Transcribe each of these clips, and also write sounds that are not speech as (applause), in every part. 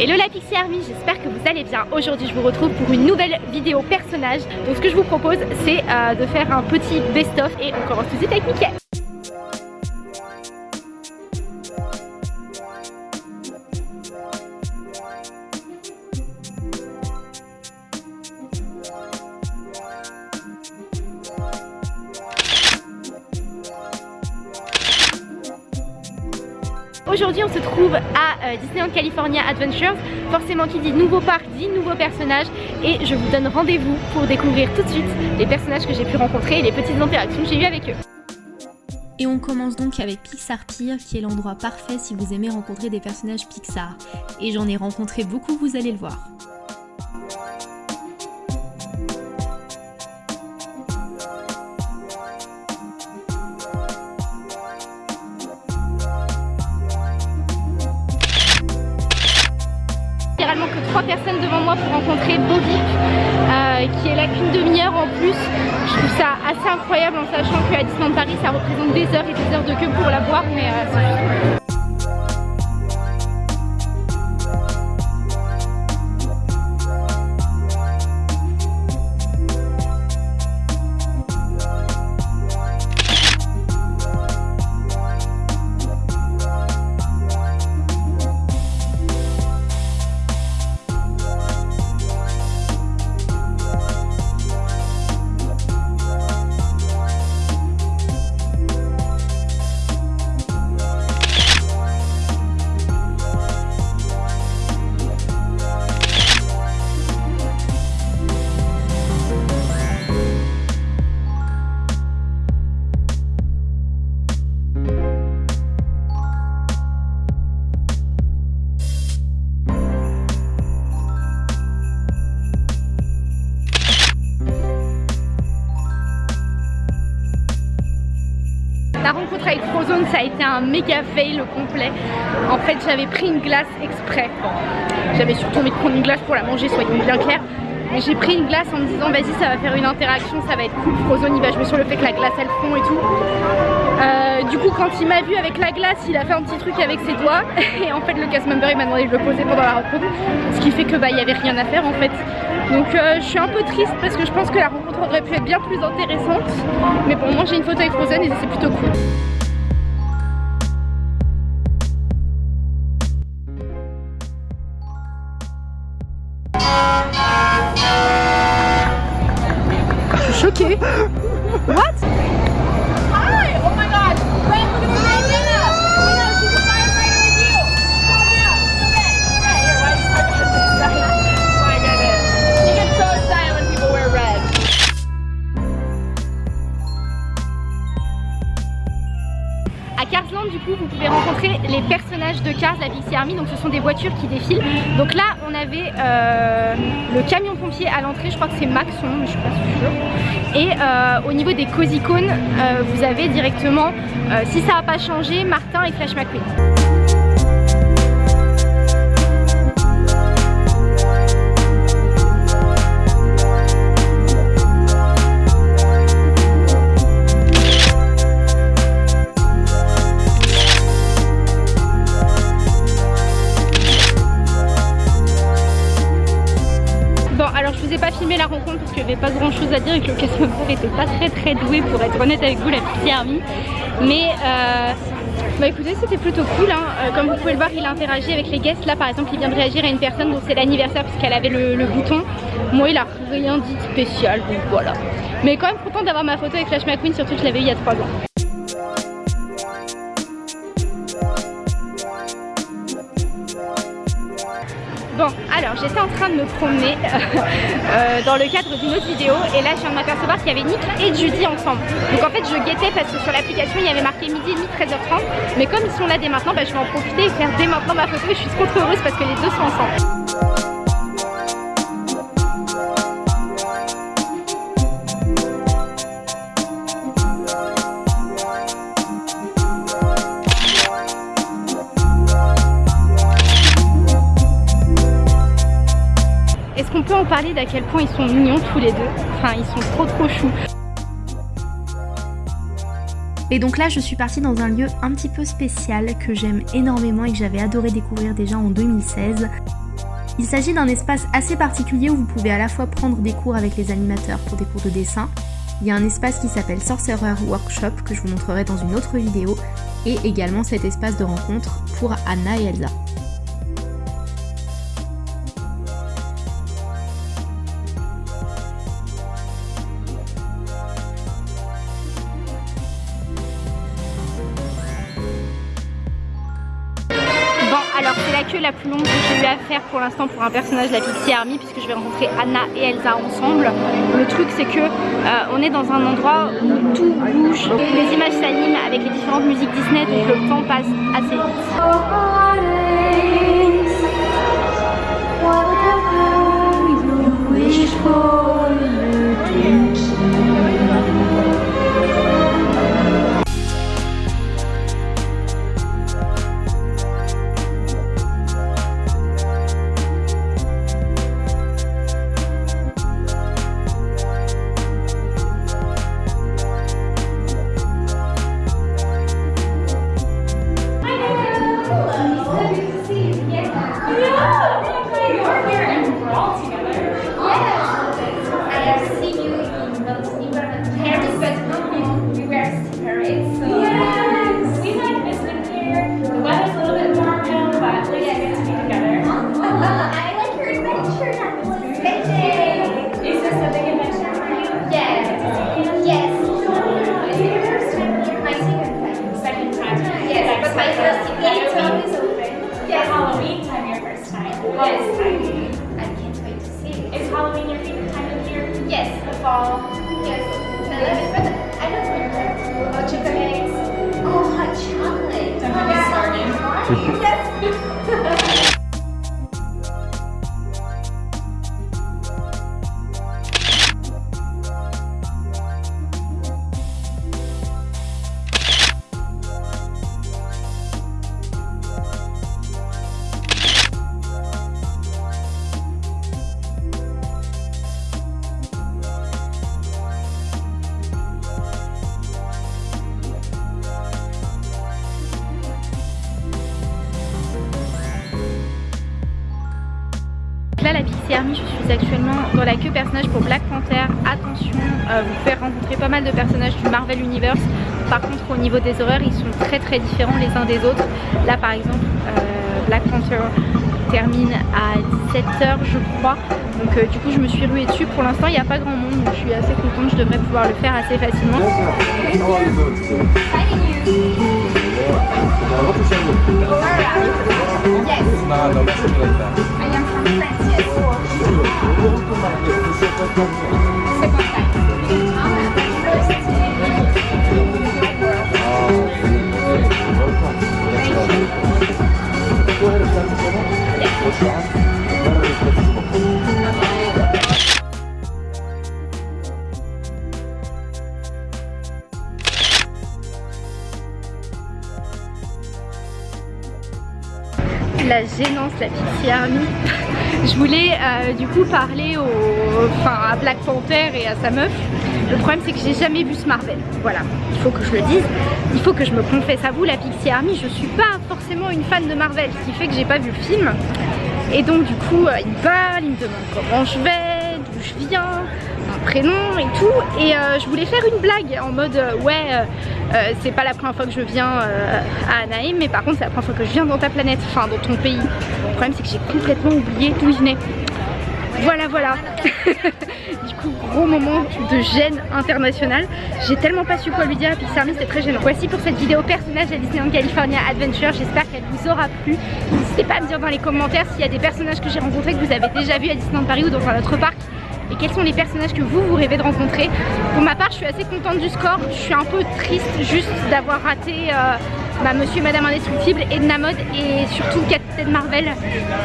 Hello la Pixie Army, j'espère que vous allez bien. Aujourd'hui je vous retrouve pour une nouvelle vidéo personnage. Donc ce que je vous propose c'est euh, de faire un petit best-of et on commence tout de suite avec Mickey. Aujourd'hui on se trouve à euh, Disneyland California Adventures Forcément qui dit nouveau parc dit nouveau personnage Et je vous donne rendez-vous pour découvrir tout de suite les personnages que j'ai pu rencontrer Et les petites interactions que j'ai eues avec eux et on commence donc avec Pixar Pier qui est l'endroit parfait si vous aimez rencontrer des personnages Pixar. Et j'en ai rencontré beaucoup, vous allez le voir. Pour rencontrer Bobby euh, qui est là qu'une demi-heure en plus. Je trouve ça assez incroyable en sachant qu'à Disneyland Paris ça représente des heures et des heures de queue pour la voir mais euh, La rencontre avec Frozone ça a été un méga fail complet. En fait j'avais pris une glace exprès. J'avais surtout envie de prendre une glace pour la manger, soyons bien clairs. Mais j'ai pris une glace en me disant vas-y ça va faire une interaction, ça va être cool. Frozone il va jouer sur le fait que la glace elle fond et tout. Euh, du coup quand il m'a vu avec la glace il a fait un petit truc avec ses doigts. (laughs) Et en fait le cast member il m'a demandé de le poser pendant la rencontre. Ce qui fait que bah il y avait rien à faire en fait. Donc euh, je suis un peu triste parce que je pense que la rencontre aurait pu être bien plus intéressante. Mais bon moi j'ai une photo avec Frozen et c'est plutôt cool. Je suis choquée. (laughs) What? Les personnages de Cars, la Pixie Army, donc ce sont des voitures qui défilent. Donc là on avait euh, le camion pompier à l'entrée, je crois que c'est Maxon, mais je suis pas sûre. Et euh, au niveau des Cozy euh, vous avez directement, si ça n'a pas changé, Martin et Flash McQueen. Chose à dire et que le cast était pas très très doué pour être honnête avec vous la petite army. Mais euh, bah écoutez c'était plutôt cool hein. Euh, comme vous pouvez le voir il a interagi avec les guests. Là par exemple il vient de réagir à une personne dont c'est l'anniversaire puisqu'elle avait le, le, bouton. Moi il a rien dit de spécial donc voilà. Mais quand même content d'avoir ma photo avec Flash McQueen surtout que je l'avais eu il y a 3 ans Bon, alors j'étais en train de me promener (laughs) euh, dans le cadre d'une autre vidéo et là je viens de m'apercevoir qu'il y avait Nick et Judy ensemble. Donc en fait je guettais parce que sur l'application il y avait marqué midi et demi 13h30 mais comme ils sont là dès maintenant, bah, je vais en profiter et faire dès maintenant ma photo et je suis trop heureuse parce que les deux sont ensemble. Parler d'à quel point ils sont mignons tous les deux. Enfin, ils sont trop trop choux. Et donc là, je suis partie dans un lieu un petit peu spécial que j'aime énormément et que j'avais adoré découvrir déjà en 2016. Il s'agit d'un espace assez particulier où vous pouvez à la fois prendre des cours avec les animateurs pour des cours de dessin, il y a un espace qui s'appelle Sorcerer Workshop que je vous montrerai dans une autre vidéo et également cet espace de rencontre pour Anna et Elsa. Plus longue que j'ai eu à faire pour l'instant pour un personnage de la Pixie Army puisque je vais rencontrer Anna et Elsa ensemble. Le truc c'est que euh, on est dans un endroit où tout bouge, les images s'animent avec les différentes musiques Disney donc le temps passe assez vite. Christmas time. Yes. I can't wait to see it. Is Halloween your favorite time of year? Yes. The fall? Yes. I love it. I love winter. Oh, chicken eggs. Oh, hot chocolate. I'm get me oh, started. (laughs) yes. (laughs) suis actuellement dans la queue personnage pour Black Panther. Attention euh, vous pouvez rencontrer pas mal de personnages du Marvel Universe. Par contre au niveau des horaires ils sont très très différents les uns des autres. Là par exemple euh, Black Panther termine à 17h je crois. Donc euh, du coup je me suis ruée dessus. Pour l'instant il n'y a pas grand monde donc je suis assez contente. Je devrais pouvoir le faire assez facilement la gênance, la Pixie Army. Je voulais euh, du coup parler à Black Panther et à sa meuf. Le problème c'est que j'ai jamais vu ce Marvel. Voilà, il faut que je le dise. Il faut que je me confesse à vous, la Pixie Army, je suis pas forcément une fan de Marvel, ce qui fait que j'ai pas vu le film. Et donc du coup, euh, il me parle, il me demande comment je vais, d'où je viens, mon prénom et tout. Et euh, je voulais faire une blague en mode ouais, euh, c'est pas la première fois que je viens à Anaheim, mais par contre c'est la première fois que je viens dans ta planète, enfin dans ton pays. Le problème c'est que j'ai complètement oublié d'où je venais. Voilà voilà. (laughs) Du coup gros moment de gêne internationale J'ai tellement pas su quoi lui dire à Pixar c'était très gênant. Voici pour cette vidéo personnage à Disneyland California Adventure. J'espère qu'elle vous aura plu. N'hésitez pas à me dire dans les commentaires s'il y a des personnages que j'ai rencontrés que vous avez déjà vu à Disneyland Paris ou dans un autre parc et quels sont les personnages que vous, vous rêvez de rencontrer. Pour ma part, je suis assez contente du score. Je suis un peu triste juste d'avoir raté euh, bah, Monsieur et Madame Indestructible, Edna Mode et surtout Captain Marvel.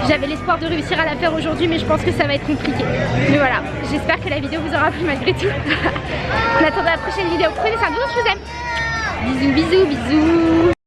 J'avais l'espoir de réussir à la faire aujourd'hui, mais je pense que ça va être compliqué. Mais voilà, j'espère que la vidéo vous aura plu malgré tout. (laughs) en attendant la prochaine vidéo, prenez soin de vous, je vous aime. Bisous, bisous, bisous.